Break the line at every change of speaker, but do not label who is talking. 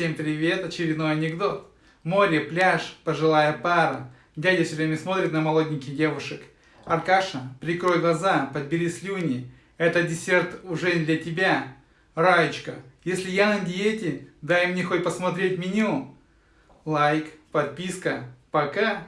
Всем привет, очередной анекдот. Море, пляж, пожилая пара. Дядя все время смотрит на молоденьких девушек. Аркаша, прикрой глаза, подбери слюни. Это десерт уже не для тебя. Раечка, если я на диете, дай мне хоть посмотреть меню. Лайк, подписка. Пока.